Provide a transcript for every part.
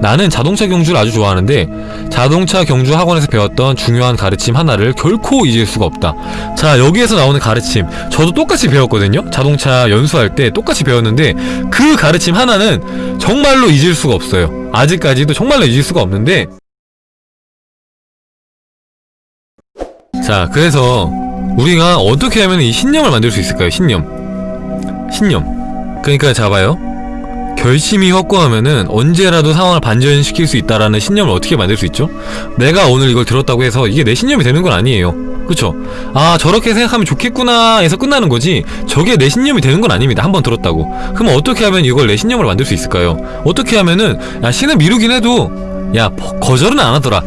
나는 자동차 경주를 아주 좋아하는데 자동차 경주 학원에서 배웠던 중요한 가르침 하나를 결코 잊을 수가 없다. 자, 여기에서 나오는 가르침. 저도 똑같이 배웠거든요. 자동차 연수할 때 똑같이 배웠는데 그 가르침 하나는 정말로 잊을 수가 없어요. 아직까지도 정말로 잊을 수가 없는데 자, 그래서 우리가 어떻게 하면 이 신념을 만들 수 있을까요? 신념. 신념. 그러니까 잡아요. 결심이 확고하면은 언제라도 상황을 반전시킬 수 있다라는 신념을 어떻게 만들 수 있죠? 내가 오늘 이걸 들었다고 해서 이게 내 신념이 되는 건 아니에요. 그쵸? 아 저렇게 생각하면 좋겠구나 해서 끝나는 거지 저게 내 신념이 되는 건 아닙니다. 한 번 들었다고. 그럼 어떻게 하면 이걸 내 신념을 만들 수 있을까요? 어떻게 하면은 야 신을 미루긴 해도 야 버- 거절은 안 하더라.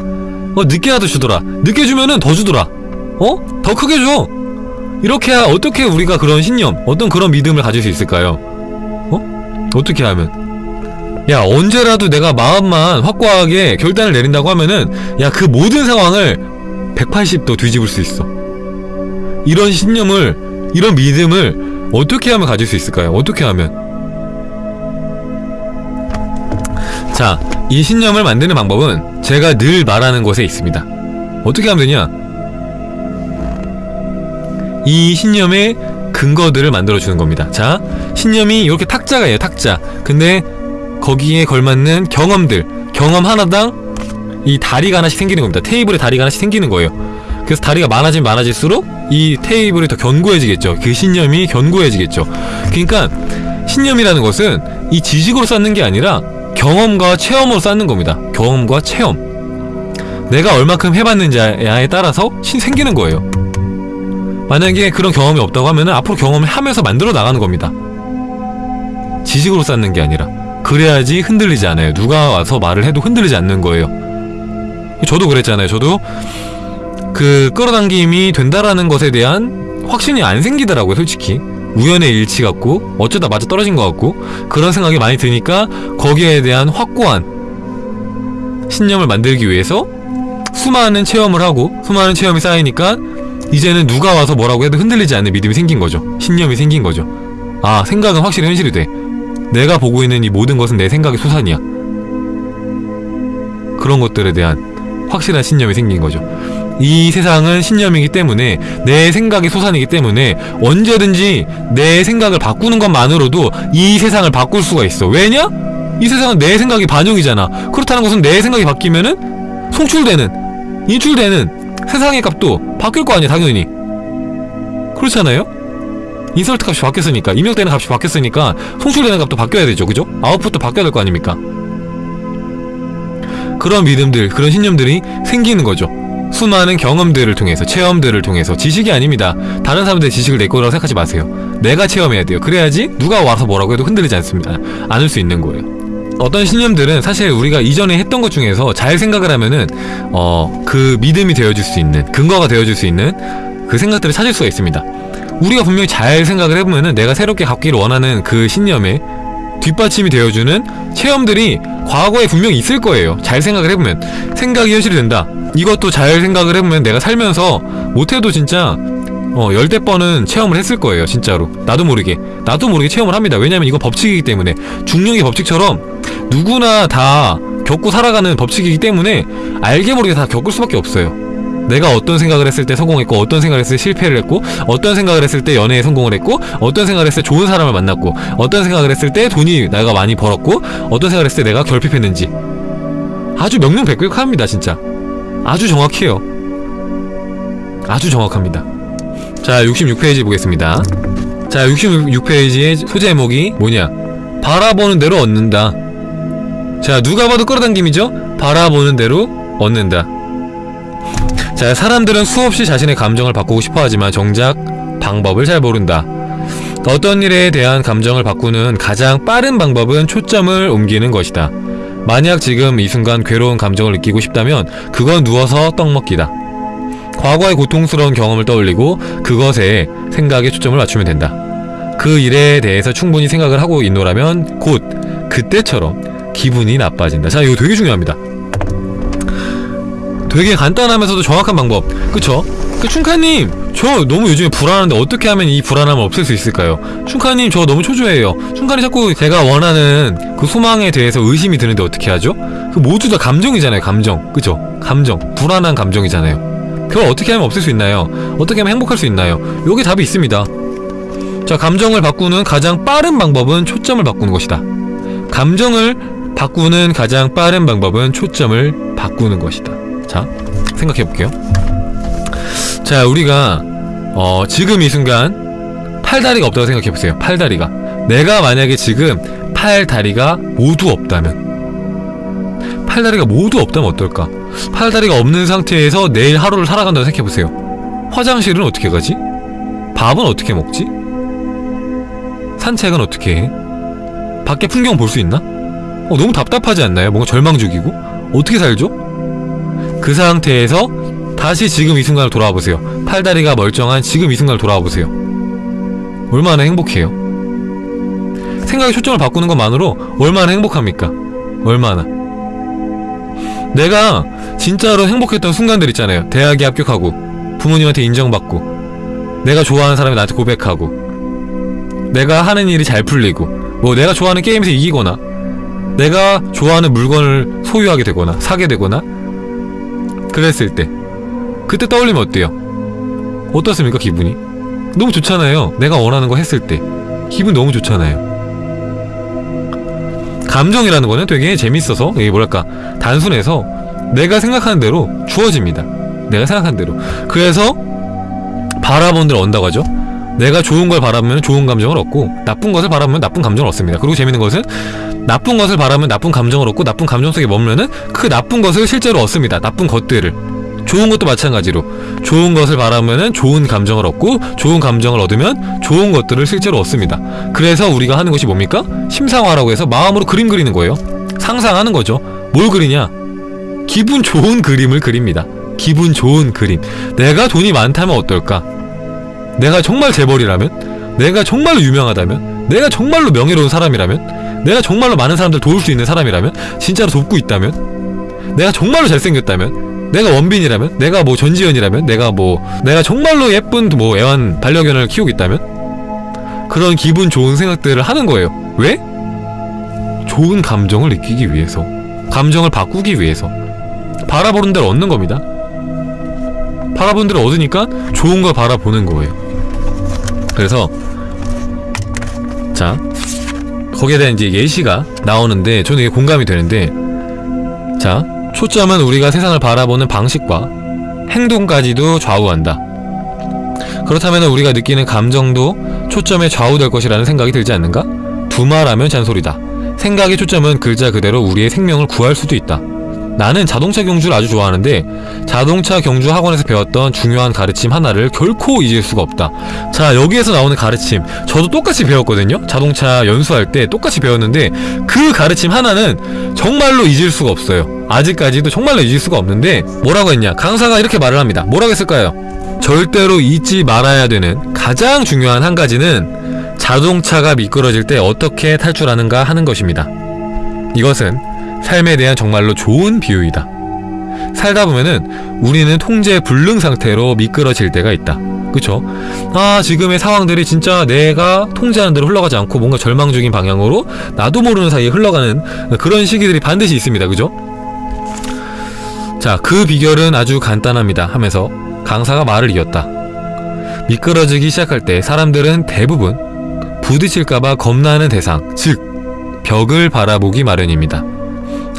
어 늦게라도 주더라. 늦게 주면은 더 주더라. 어? 더 크게 줘. 이렇게 어떻게 우리가 그런 신념, 어떤 그런 믿음을 가질 수 있을까요? 어? 어떻게 하면? 야, 언제라도 내가 마음만 확고하게 결단을 내린다고 하면은, 야, 그 모든 상황을 180도 뒤집을 수 있어. 이런 신념을, 이런 믿음을 어떻게 하면 가질 수 있을까요? 어떻게 하면? 자, 이 신념을 만드는 방법은 제가 늘 말하는 것에 있습니다. 어떻게 하면 되냐? 이 신념의 근거들을 만들어주는 겁니다. 자, 신념이 이렇게 탁자가예요, 탁자. 근데 거기에 걸맞는 경험들, 경험 하나당 이 다리가 하나씩 생기는 겁니다. 테이블에 다리가 하나씩 생기는 거예요. 그래서 다리가 많아지면 많아질수록 이 테이블이 더 견고해지겠죠. 그 신념이 견고해지겠죠. 그러니까 신념이라는 것은 이 지식으로 쌓는 게 아니라 경험과 체험으로 쌓는 겁니다. 경험과 체험. 내가 얼마큼 해봤는지에 따라서 신 생기는 거예요. 만약에 그런 경험이 없다고 하면은 앞으로 경험을 하면서 만들어 나가는 겁니다. 지식으로 쌓는 게 아니라 그래야지 흔들리지 않아요. 누가 와서 말을 해도 흔들리지 않는 거예요. 저도 그랬잖아요. 저도 그 끌어당김이 된다라는 것에 대한 확신이 안 생기더라고요. 솔직히 우연의 일치 같고 어쩌다 맞아 떨어진 것 같고 그런 생각이 많이 드니까 거기에 대한 확고한 신념을 만들기 위해서 수많은 체험을 하고 수많은 체험이 쌓이니까 이제는 누가 와서 뭐라고 해도 흔들리지 않는 믿음이 생긴 거죠. 신념이 생긴 거죠. 아, 생각은 확실히 현실이 돼. 내가 보고 있는 이 모든 것은 내 생각의 소산이야. 그런 것들에 대한 확실한 신념이 생긴 거죠. 이 세상은 신념이기 때문에 내 생각의 소산이기 때문에 언제든지 내 생각을 바꾸는 것만으로도 이 세상을 바꿀 수가 있어. 왜냐? 이 세상은 내 생각이 반영이잖아. 그렇다는 것은 내 생각이 바뀌면은 송출되는, 인출되는 세상의 값도 바뀔 거 아니야, 당연히. 그렇잖아요? 인설트 값이 바뀌었으니까, 입력되는 값이 바뀌었으니까, 송출되는 값도 바뀌어야 되죠, 그죠? 아웃풋도 바뀌어야 될 거 아닙니까? 그런 믿음들, 그런 신념들이 생기는 거죠. 수많은 경험들을 통해서, 체험들을 통해서, 지식이 아닙니다. 다른 사람들의 지식을 내 거라고 생각하지 마세요. 내가 체험해야 돼요. 그래야지 누가 와서 뭐라고 해도 흔들리지 않습니다. 않을 수 있는 거예요. 어떤 신념들은 사실 우리가 이전에 했던 것 중에서 잘 생각을 하면은 어 그 믿음이 되어줄 수 있는 근거가 되어줄 수 있는 그 생각들을 찾을 수가 있습니다. 우리가 분명히 잘 생각을 해보면은 내가 새롭게 갖기를 원하는 그 신념에 뒷받침이 되어주는 체험들이 과거에 분명히 있을 거예요. 잘 생각을 해보면 생각이 현실이 된다. 이것도 잘 생각을 해보면 내가 살면서 못해도 진짜 어 열대 번은 체험을 했을 거예요. 진짜로 나도 모르게 나도 모르게 체험을 합니다. 왜냐면 이건 법칙이기 때문에 중력의 법칙처럼 누구나 다 겪고 살아가는 법칙이기 때문에 알게 모르게 다 겪을 수밖에 없어요. 내가 어떤 생각을 했을 때 성공했고 어떤 생각을 했을 때 실패를 했고 어떤 생각을 했을 때 연애에 성공을 했고 어떤 생각을 했을 때 좋은 사람을 만났고 어떤 생각을 했을 때 돈이 내가 많이 벌었고 어떤 생각을 했을 때 내가 결핍했는지 아주 명명백백합니다 진짜 아주 정확해요 아주 정확합니다 자 66페이지 보겠습니다 자 66페이지의 소제목이 뭐냐 바라보는 대로 얻는다 자 누가 봐도 끌어당김이죠 바라보는 대로 얻는다 자, 사람들은 수없이 자신의 감정을 바꾸고 싶어 하지만 정작 방법을 잘 모른다. 어떤 일에 대한 감정을 바꾸는 가장 빠른 방법은 초점을 옮기는 것이다. 만약 지금 이 순간 괴로운 감정을 느끼고 싶다면 그건 누워서 떡 먹기다. 과거의 고통스러운 경험을 떠올리고 그것에 생각에 초점을 맞추면 된다. 그 일에 대해서 충분히 생각을 하고 있노라면 곧 그때처럼 기분이 나빠진다. 자, 이거 되게 중요합니다. 되게 간단하면서도 정확한 방법 그쵸? 그 충카님 저 너무 요즘에 불안한데 어떻게 하면 이 불안함을 없앨 수 있을까요? 충카님 저 너무 초조해요 충카님 자꾸 제가 원하는 그 소망에 대해서 의심이 드는데 어떻게 하죠? 그 모두 다 감정이잖아요 감정 그죠? 감정 불안한 감정이잖아요 그걸 어떻게 하면 없앨 수 있나요? 어떻게 하면 행복할 수 있나요? 여기 답이 있습니다. 자 감정을 바꾸는 가장 빠른 방법은 초점을 바꾸는 것이다. 감정을 바꾸는 가장 빠른 방법은 초점을 바꾸는 것이다. 자 생각해볼게요. 자 우리가 어, 지금 이 순간 팔다리가 없다고 생각해보세요. 팔다리가. 내가 만약에 지금 팔다리가 모두 없다면 팔다리가 모두 없다면 어떨까 팔다리가 없는 상태에서 내일 하루를 살아간다고 생각해보세요 화장실은 어떻게 가지? 밥은 어떻게 먹지? 산책은 어떻게 해? 밖에 풍경 볼 수 있나? 어, 너무 답답하지 않나요? 뭔가 절망적이고? 어떻게 살죠? 그 상태에서 다시 지금 이 순간을 돌아와 보세요. 팔다리가 멀쩡한 지금 이 순간을 돌아와 보세요. 얼마나 행복해요. 생각의 초점을 바꾸는 것만으로 얼마나 행복합니까? 얼마나. 내가 진짜로 행복했던 순간들 있잖아요. 대학에 합격하고, 부모님한테 인정받고, 내가 좋아하는 사람이 나한테 고백하고, 내가 하는 일이 잘 풀리고, 뭐 내가 좋아하는 게임에서 이기거나, 내가 좋아하는 물건을 소유하게 되거나, 사게 되거나, 그랬을 때. 그때 떠올리면 어때요? 어떻습니까 기분이? 너무 좋잖아요 내가 원하는 거 했을 때 기분 너무 좋잖아요 감정이라는 거는 되게 재밌어서 이게 뭐랄까 단순해서 내가 생각하는 대로 주어집니다. 내가 생각하는 대로. 그래서 바라본 대로 얻는다고 하죠. 내가 좋은 걸 바라보면 좋은 감정을 얻고 나쁜 것을 바라보면 나쁜 감정을 얻습니다. 그리고 재밌는 것은 나쁜 것을 바라면 나쁜 감정을 얻고 나쁜 감정 속에 머물면은 그 나쁜 것을 실제로 얻습니다. 나쁜 것들을 좋은 것도 마찬가지로 좋은 것을 바라면은 좋은 감정을 얻고 좋은 감정을 얻으면 좋은 것들을 실제로 얻습니다. 그래서 우리가 하는 것이 뭡니까? 심상화라고 해서 마음으로 그림 그리는 거예요. 상상하는 거죠. 뭘 그리냐? 기분 좋은 그림을 그립니다. 기분 좋은 그림. 내가 돈이 많다면 어떨까? 내가 정말 재벌이라면? 내가 정말로 유명하다면? 내가 정말로 명예로운 사람이라면? 내가 정말로 많은 사람들 도울 수 있는 사람이라면? 진짜로 돕고 있다면? 내가 정말로 잘생겼다면 내가 원빈이라면? 내가 뭐 전지현이라면? 내가 뭐 내가 정말로 예쁜 뭐 애완 반려견을 키우고 있다면? 그런 기분 좋은 생각들을 하는 거예요. 왜? 좋은 감정을 느끼기 위해서 감정을 바꾸기 위해서. 바라보는 대로 얻는 겁니다. 바라보는 대로 얻으니까 좋은 걸 바라보는 거예요. 그래서 자 거기에 대한 이제 예시가 나오는데 저는 이게 공감이 되는데 자 초점은 우리가 세상을 바라보는 방식과 행동까지도 좌우한다. 그렇다면 우리가 느끼는 감정도 초점에 좌우될 것이라는 생각이 들지 않는가? 두말하면 잔소리다. 생각의 초점은 글자 그대로 우리의 생명을 구할 수도 있다. 나는 자동차 경주를 아주 좋아하는데 자동차 경주 학원에서 배웠던 중요한 가르침 하나를 결코 잊을 수가 없다. 자 여기에서 나오는 가르침 저도 똑같이 배웠거든요. 자동차 연수할 때 똑같이 배웠는데 그 가르침 하나는 정말로 잊을 수가 없어요. 아직까지도 정말로 잊을 수가 없는데 뭐라고 했냐 강사가 이렇게 말을 합니다. 뭐라고 했을까요? 절대로 잊지 말아야 되는 가장 중요한 한 가지는 자동차가 미끄러질 때 어떻게 탈출하는가 하는 것입니다. 이것은 삶에 대한 정말로 좋은 비유이다. 살다 보면은 우리는 통제 불능 상태로 미끄러질 때가 있다. 그쵸? 아 지금의 상황들이 진짜 내가 통제하는 대로 흘러가지 않고 뭔가 절망 적인 방향으로 나도 모르는 사이에 흘러가는 그런 시기들이 반드시 있습니다. 그죠? 자, 그 비결은 아주 간단합니다. 하면서 강사가 말을 이었다. 미끄러지기 시작할 때 사람들은 대부분 부딪힐까봐 겁나는 대상, 즉 벽을 바라보기 마련입니다.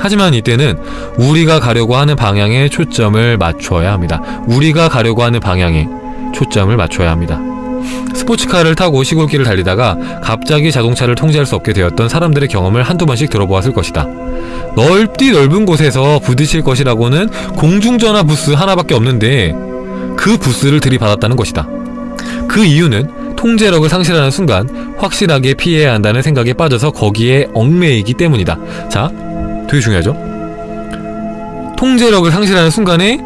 하지만 이때는 우리가 가려고 하는 방향에 초점을 맞춰야 합니다. 우리가 가려고 하는 방향에 초점을 맞춰야 합니다. 스포츠카를 타고 시골길을 달리다가 갑자기 자동차를 통제할 수 없게 되었던 사람들의 경험을 한두 번씩 들어보았을 것이다. 넓디 넓은 곳에서 부딪힐 것이라고는 공중전화 부스 하나밖에 없는데 그 부스를 들이받았다는 것이다. 그 이유는 통제력을 상실하는 순간 확실하게 피해야 한다는 생각에 빠져서 거기에 얽매이기 때문이다. 자, 되게 중요하죠. 통제력을 상실하는 순간에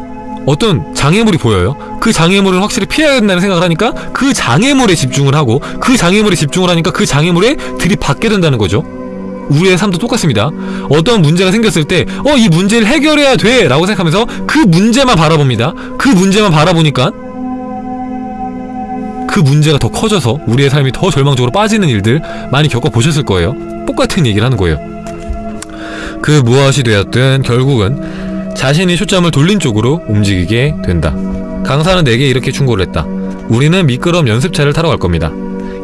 어떤 장애물이 보여요. 그 장애물을 확실히 피해야 된다는 생각을 하니까 그 장애물에 집중을 하고 그 장애물에 집중을 하니까 그 장애물에 들이받게 된다는 거죠. 우리의 삶도 똑같습니다. 어떤 문제가 생겼을 때, 어, 이 문제를 해결해야 돼! 라고 생각하면서 그 문제만 바라봅니다. 그 문제만 바라보니까 그 문제가 더 커져서 우리의 삶이 더 절망적으로 빠지는 일들 많이 겪어보셨을 거예요. 똑같은 얘기를 하는 거예요. 그 무엇이 되었든 결국은 자신이 초점을 돌린 쪽으로 움직이게 된다. 강사는 내게 이렇게 충고를 했다. 우리는 미끄럼 연습차를 타러 갈 겁니다.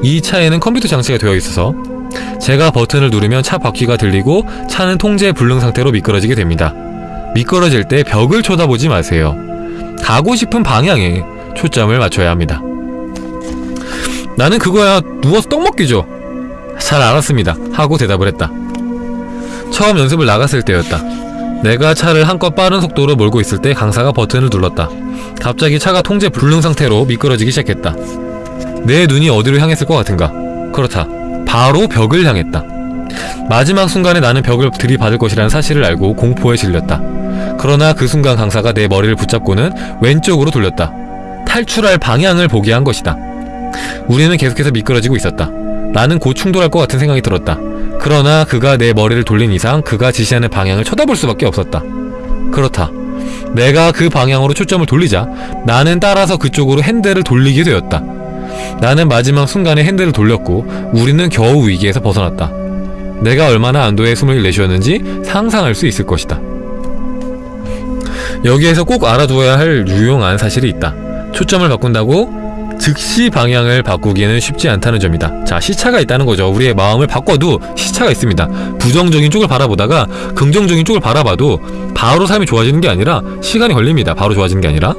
이 차에는 컴퓨터 장치가 되어 있어서 제가 버튼을 누르면 차 바퀴가 들리고 차는 통제 불능 상태로 미끄러지게 됩니다. 미끄러질 때 벽을 쳐다보지 마세요. 가고 싶은 방향에 초점을 맞춰야 합니다. 나는 그거야 누워서 떡 먹기죠. 잘 알았습니다. 하고 대답을 했다. 처음 연습을 나갔을 때였다. 내가 차를 한껏 빠른 속도로 몰고 있을 때 강사가 버튼을 눌렀다. 갑자기 차가 통제 불능 상태로 미끄러지기 시작했다. 내 눈이 어디로 향했을 것 같은가? 그렇다. 바로 벽을 향했다. 마지막 순간에 나는 벽을 들이받을 것이라는 사실을 알고 공포에 질렸다. 그러나 그 순간 강사가 내 머리를 붙잡고는 왼쪽으로 돌렸다. 탈출할 방향을 보게 한 것이다. 우리는 계속해서 미끄러지고 있었다. 나는 곧 충돌할 것 같은 생각이 들었다. 그러나 그가 내 머리를 돌린 이상 그가 지시하는 방향을 쳐다볼 수밖에 없었다. 그렇다. 내가 그 방향으로 초점을 돌리자 나는 따라서 그쪽으로 핸들을 돌리게 되었다. 나는 마지막 순간에 핸들을 돌렸고 우리는 겨우 위기에서 벗어났다. 내가 얼마나 안도의 숨을 내쉬었는지 상상할 수 있을 것이다. 여기에서 꼭 알아두어야 할 유용한 사실이 있다. 초점을 바꾼다고 즉시 방향을 바꾸기는 쉽지 않다는 점이다. 자, 시차가 있다는 거죠. 우리의 마음을 바꿔도 시차가 있습니다. 부정적인 쪽을 바라보다가 긍정적인 쪽을 바라봐도 바로 삶이 좋아지는 게 아니라 시간이 걸립니다. 바로 좋아지는 게 아니라.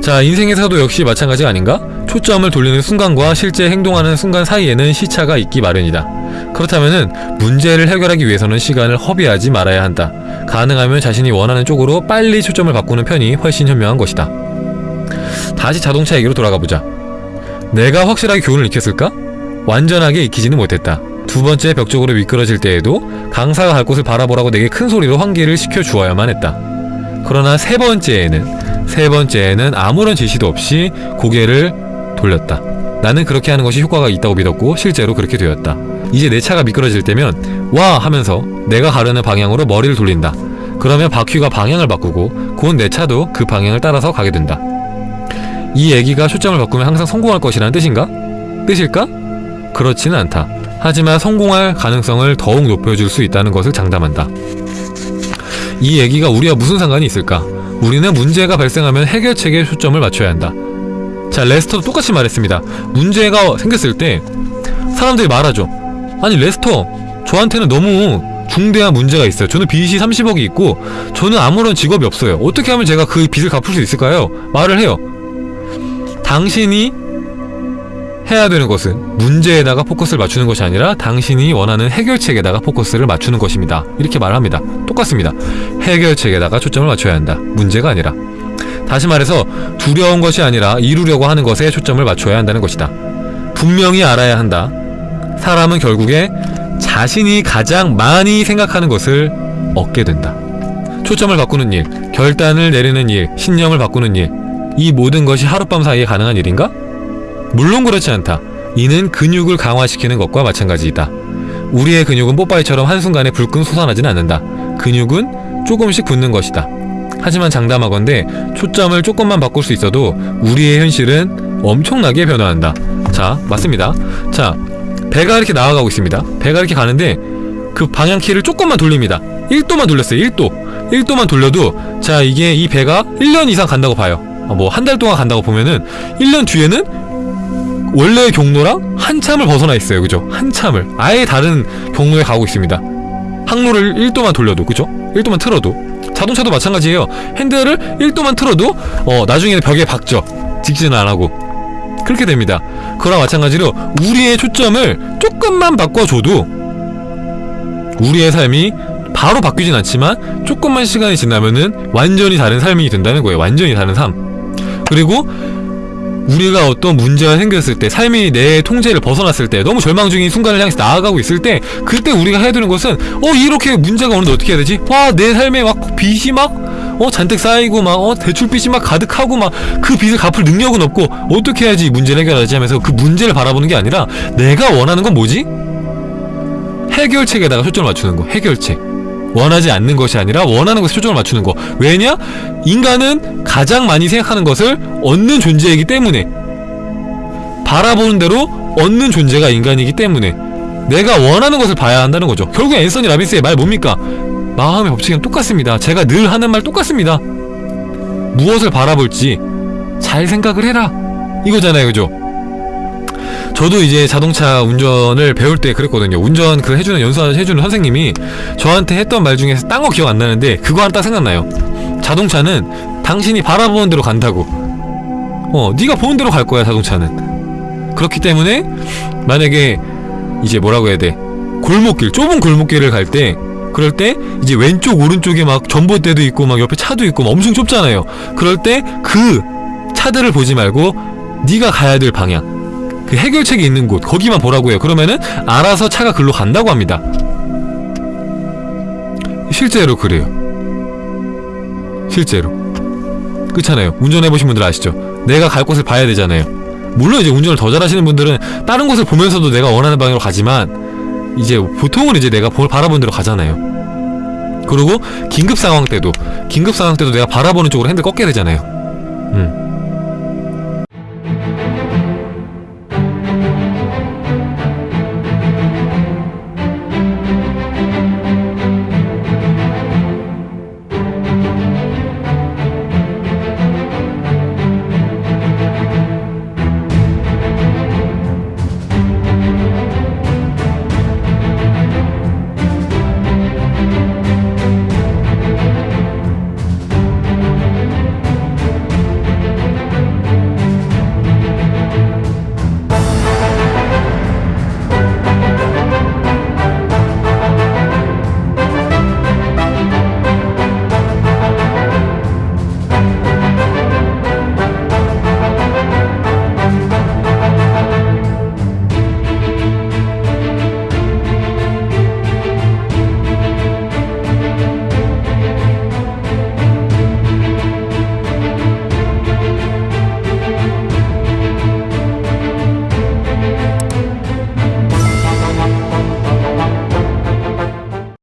자, 인생에서도 역시 마찬가지가 아닌가? 초점을 돌리는 순간과 실제 행동하는 순간 사이에는 시차가 있기 마련이다. 그렇다면은 문제를 해결하기 위해서는 시간을 허비하지 말아야 한다. 가능하면 자신이 원하는 쪽으로 빨리 초점을 바꾸는 편이 훨씬 현명한 것이다. 다시 자동차 얘기로 돌아가 보자. 내가 확실하게 교훈을 익혔을까? 완전하게 익히지는 못했다. 두 번째 벽 쪽으로 미끄러질 때에도 강사가 갈 곳을 바라보라고 내게 큰 소리로 환기를 시켜 주어야만 했다. 그러나 세 번째에는 세 번째에는 아무런 지시도 없이 고개를 돌렸다. 나는 그렇게 하는 것이 효과가 있다고 믿었고 실제로 그렇게 되었다. 이제 내 차가 미끄러질 때면 와 하면서 내가 가려는 방향으로 머리를 돌린다. 그러면 바퀴가 방향을 바꾸고 곧 내 차도 그 방향을 따라서 가게 된다. 이 얘기가 초점을 바꾸면 항상 성공할 것이라는 뜻인가? 뜻일까? 그렇지는 않다. 하지만 성공할 가능성을 더욱 높여줄 수 있다는 것을 장담한다. 이 얘기가 우리와 무슨 상관이 있을까? 우리는 문제가 발생하면 해결책에 초점을 맞춰야 한다. 자, 레스터도 똑같이 말했습니다. 문제가 생겼을 때 사람들이 말하죠. 아니, 레스터, 저한테는 너무 중대한 문제가 있어요. 저는 빚이 30억이 있고 저는 아무런 직업이 없어요. 어떻게 하면 제가 그 빚을 갚을 수 있을까요? 말을 해요. 당신이 해야 되는 것은 문제에다가 포커스를 맞추는 것이 아니라 당신이 원하는 해결책에다가 포커스를 맞추는 것입니다. 이렇게 말합니다. 똑같습니다. 해결책에다가 초점을 맞춰야 한다. 문제가 아니라. 다시 말해서 두려운 것이 아니라 이루려고 하는 것에 초점을 맞춰야 한다는 것이다. 분명히 알아야 한다. 사람은 결국에 자신이 가장 많이 생각하는 것을 얻게 된다. 초점을 바꾸는 일, 결단을 내리는 일, 신념을 바꾸는 일, 이 모든 것이 하룻밤 사이에 가능한 일인가? 물론 그렇지 않다. 이는 근육을 강화시키는 것과 마찬가지이다. 우리의 근육은 뽀빠이처럼 한순간에 불끈 솟아나진 않는다. 근육은 조금씩 붙는 것이다. 하지만 장담하건대 초점을 조금만 바꿀 수 있어도 우리의 현실은 엄청나게 변화한다. 자, 맞습니다. 자, 배가 이렇게 나아가고 있습니다. 배가 이렇게 가는데 그 방향키를 조금만 돌립니다. 1도만 돌렸어요. 1도. 1도만 돌려도 자, 이게 이 배가 1년 이상 간다고 봐요. 뭐 한 달 동안 간다고 보면은 1년 뒤에는 원래의 경로랑 한참을 벗어나 있어요. 그죠? 한참을. 아예 다른 경로에 가고 있습니다. 항로를 1도만 돌려도 그죠? 1도만 틀어도 자동차도 마찬가지예요. 핸들을 1도만 틀어도 어 나중에는 벽에 박죠. 직진을 안 하고 그렇게 됩니다. 그와 마찬가지로 우리의 초점을 조금만 바꿔줘도 우리의 삶이 바로 바뀌진 않지만 조금만 시간이 지나면은 완전히 다른 삶이 된다는 거예요. 완전히 다른 삶. 그리고 우리가 어떤 문제가 생겼을 때 삶이 내 통제를 벗어났을 때 너무 절망 중인 순간을 향해서 나아가고 있을 때 그때 우리가 해야 되는 것은 어 이렇게 문제가 오는데 어떻게 해야 되지? 와 내 삶에 막 빚이 막 어 잔뜩 쌓이고 막 어 대출빚이 막 가득하고 막 그 빚을 갚을 능력은 없고 어떻게 해야지 이 문제를 해결하지 하면서 그 문제를 바라보는 게 아니라 내가 원하는 건 뭐지? 해결책에다가 초점을 맞추는 거 해결책 원하지 않는 것이 아니라 원하는 것에 초점을 맞추는 거 왜냐? 인간은 가장 많이 생각하는 것을 얻는 존재이기 때문에 바라보는 대로 얻는 존재가 인간이기 때문에 내가 원하는 것을 봐야 한다는 거죠. 결국 앤서니 라빈스의 말 뭡니까? 마음의 법칙은 똑같습니다. 제가 늘 하는 말 똑같습니다. 무엇을 바라볼지 잘 생각을 해라. 이거잖아요, 그죠? 저도 이제 자동차 운전을 배울 때 그랬거든요. 운전 그 해주는 연수 해주는 선생님이 저한테 했던 말 중에서 딴 거 기억 안 나는데 그거 하나 딱 생각나요. 자동차는 당신이 바라보는 대로 간다고. 어, 네가 보는 대로 갈 거야 자동차는. 그렇기 때문에 만약에 이제 뭐라고 해야 돼? 골목길, 좁은 골목길을 갈 때 그럴 때 이제 왼쪽 오른쪽에 막 전봇대도 있고 막 옆에 차도 있고 막 엄청 좁잖아요. 그럴 때 그 차들을 보지 말고 네가 가야 될 방향 그 해결책이 있는 곳 거기만 보라고 해요. 그러면은 알아서 차가 글로 간다고 합니다. 실제로 그래요. 실제로. 그렇잖아요. 운전해보신 분들 아시죠? 내가 갈 곳을 봐야 되잖아요. 물론 이제 운전을 더 잘하시는 분들은 다른 곳을 보면서도 내가 원하는 방향으로 가지만 이제 보통은 이제 내가 볼 바라보는 대로 가잖아요. 그리고 긴급 상황 때도 긴급 상황 때도 내가 바라보는 쪽으로 핸들 꺾게 되잖아요. 음.